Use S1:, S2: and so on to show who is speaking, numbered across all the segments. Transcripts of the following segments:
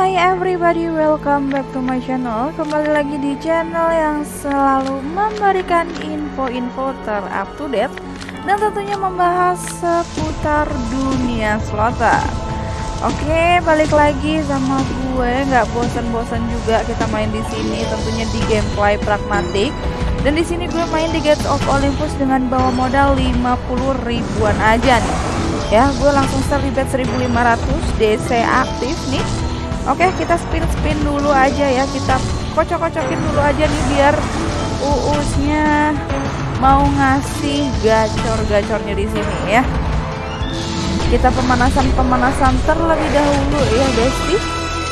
S1: hai everybody, welcome back to my channel. Kembali lagi di channel yang selalu memberikan info-info terupdate Dan tentunya membahas seputar dunia slotter Oke, balik lagi sama gue. Nggak bosan-bosan juga kita main di sini Tentunya di gameplay pragmatik. Dan di sini gue main di Gates of Olympus dengan bawa modal 50 ribuan aja nih. Ya gue langsung di bet 1500 DC aktif nih Oke kita spin-spin dulu aja ya. Kita kocok-kocokin dulu aja nih Biar uusnya mau ngasih gacor-gacornya di sini ya. Kita pemanasan-pemanasan terlebih dahulu ya Besti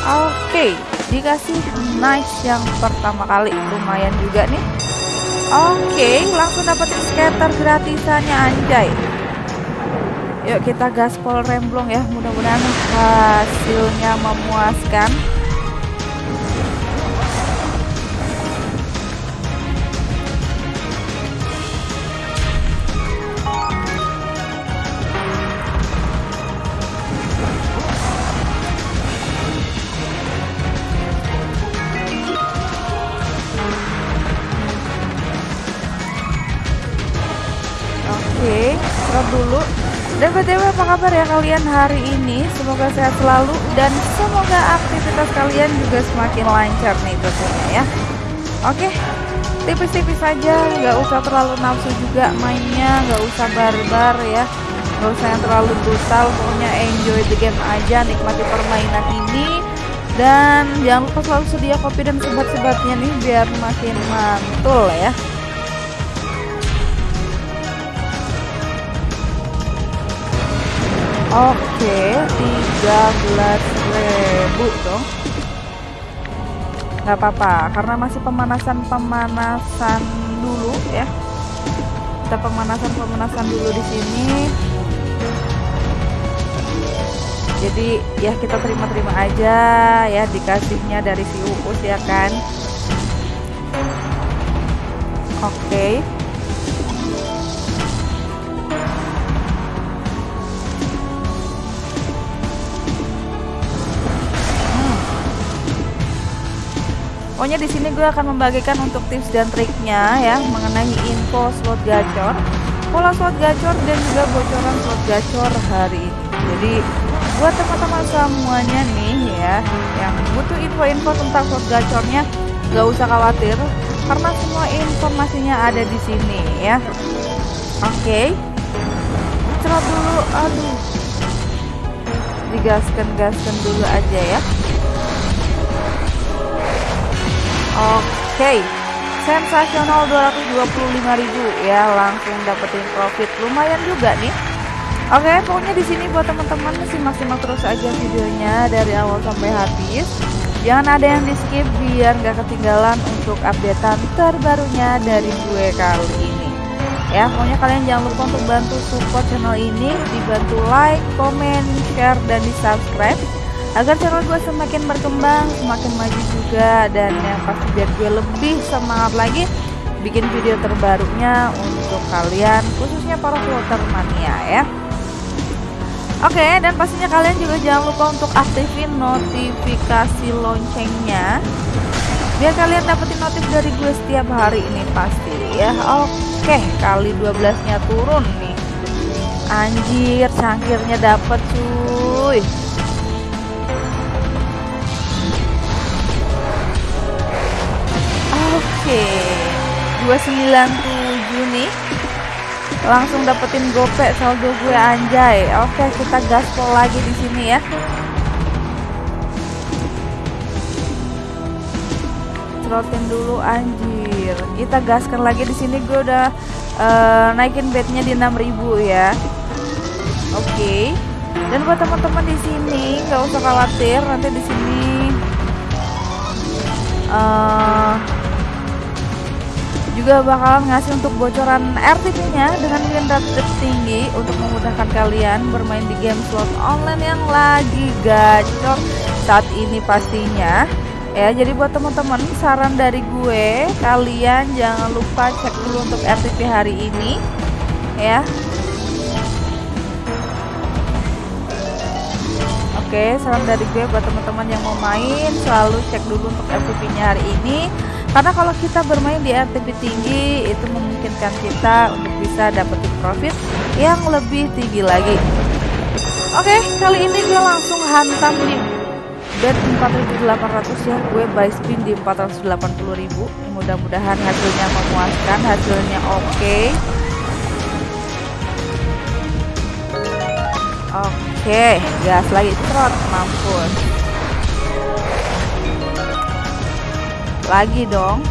S1: Oke dikasih nice yang pertama kali. Lumayan juga nih. Oke langsung dapetin scatter gratisannya anjay Yuk kita gaspol remblong ya Mudah-mudahan hasilnya memuaskan dan btw apa kabar ya kalian hari ini? Semoga sehat selalu dan semoga aktivitas kalian juga semakin lancar nih tentunya ya. Oke, tipis-tipis saja, nggak usah terlalu nafsu juga mainnya, nggak usah barbar ya, nggak usah yang terlalu brutal. Pokoknya enjoy the game aja, nikmati permainan ini. Dan jangan lupa selalu sedia kopi dan sebat-sebatnya nih biar makin mantul ya. Oke, 13.000 dong. Gak apa-apa, karena masih pemanasan-pemanasan dulu ya. Kita pemanasan-pemanasan dulu di sini. Jadi ya kita terima-terima aja ya dikasihnya dari si Uus ya kan. Oke. Okay. Pokoknya di sini gue akan membagikan untuk tips dan triknya ya mengenai info slot gacor, pola slot gacor dan juga bocoran slot gacor hari ini. Jadi buat teman-teman semuanya nih ya yang butuh info-info tentang slot gacornya gak usah khawatir karena semua informasinya ada di sini ya. Oke. Okay. Cerot dulu, aduh. Digaskan-gaskan dulu aja ya. Oke okay. Sensasional 225.000 ya langsung dapetin profit. Lumayan juga nih. Oke pokoknya di sini buat teman-teman simak-simak terus aja videonya dari awal sampai habis. Jangan ada yang di skip biar gak ketinggalan untuk updatean terbarunya dari gue kali ini. Ya pokoknya kalian jangan lupa untuk bantu support channel ini. Dibantu like, comment, share, dan di subscribe agar channel gue semakin berkembang semakin maju juga dan yang pasti biar gue lebih semangat lagi bikin video terbarunya untuk kalian khususnya para floater mania ya. Oke dan pastinya kalian juga jangan lupa untuk aktifin notifikasi loncengnya biar kalian dapetin notif dari gue setiap hari ini pasti ya. Oke kali 12 nya turun nih. Anjir cangkirnya dapet cuy Oke, 297 nih. Langsung dapetin gopek saldo gue anjay. Oke, kita gaspol lagi di sini ya. Cerotin dulu anjir. Kita gaskan lagi di sini gue udah uh, naikin bednya di 6000 ya. Oke. Dan buat teman-teman di sini nggak usah khawatir nanti di sini uh, juga bakalan ngasih untuk bocoran RTP-nya dengan win rate tertinggi untuk memudahkan kalian bermain di game slot online yang lagi gacor saat ini pastinya. Ya, jadi buat teman-teman saran dari gue, kalian jangan lupa cek dulu untuk RTP hari ini ya. Oke, salam dari gue buat teman-teman yang mau main, selalu cek dulu untuk RTP-nya hari ini. Karena kalau kita bermain di RTP tinggi, itu memungkinkan kita untuk bisa dapetin profit yang lebih tinggi lagi. Oke, kali ini gue langsung hantam di bet 4800 ya. Gue buy spin di 480.000. Mudah-mudahan hasilnya memuaskan, hasilnya oke. Okay. Oke, gas lagi trot mampus. Lagi dong.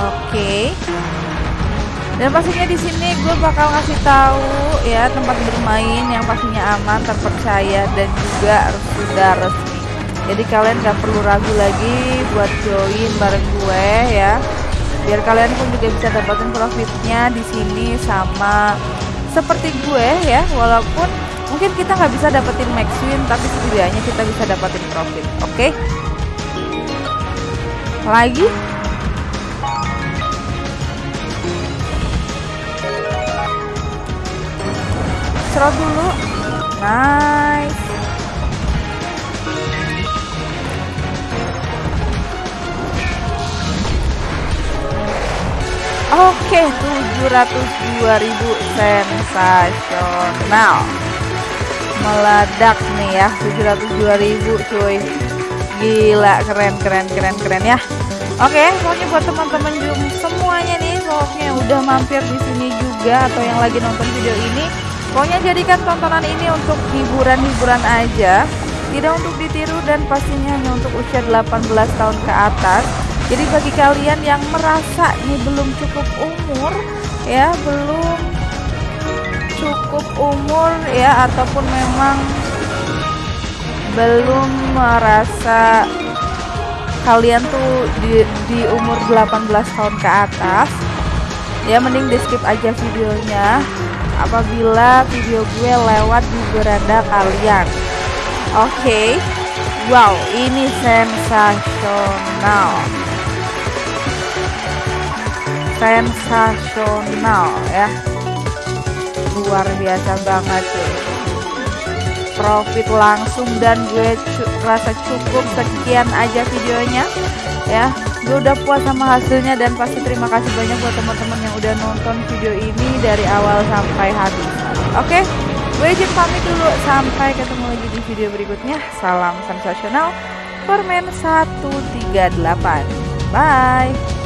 S1: Oke. Dan pastinya di sini gue bakal ngasih tahu ya tempat bermain yang pastinya aman, terpercaya dan juga sudah resmi. Jadi kalian gak perlu ragu lagi buat join bareng gue ya biar kalian pun juga bisa dapatin profitnya di sini sama seperti gue ya walaupun mungkin kita nggak bisa dapetin max win tapi setidaknya kita bisa dapetin profit oke okay? lagi serot dulu nice Oke, 702.000 sensasional. Meledak nih ya, 702.000 cuy. Gila, keren keren keren keren ya. Oke, pokoknya buat teman-teman semuanya nih, pokoknya udah mampir di sini juga atau yang lagi nonton video ini, pokoknya jadikan tontonan ini untuk hiburan-hiburan aja, tidak untuk ditiru dan pastinya hanya untuk usia 18 tahun ke atas jadi bagi kalian yang merasa ini belum cukup umur ya belum cukup umur ya ataupun memang belum merasa kalian tuh di, di umur 18 tahun ke atas. Ya mending di skip aja videonya apabila video gue lewat di beranda kalian. Oke. Okay. wow ini sensasional. Sensasional ya luar biasa banget cuy profit langsung dan gue cu rasa cukup sekian aja videonya ya. Gue udah puas sama hasilnya dan pasti terima kasih banyak buat teman-teman yang udah nonton video ini dari awal sampai habis. Oke gue izin pamit dulu. Sampai ketemu lagi di video berikutnya. Salam sensasional. Permen 138 bye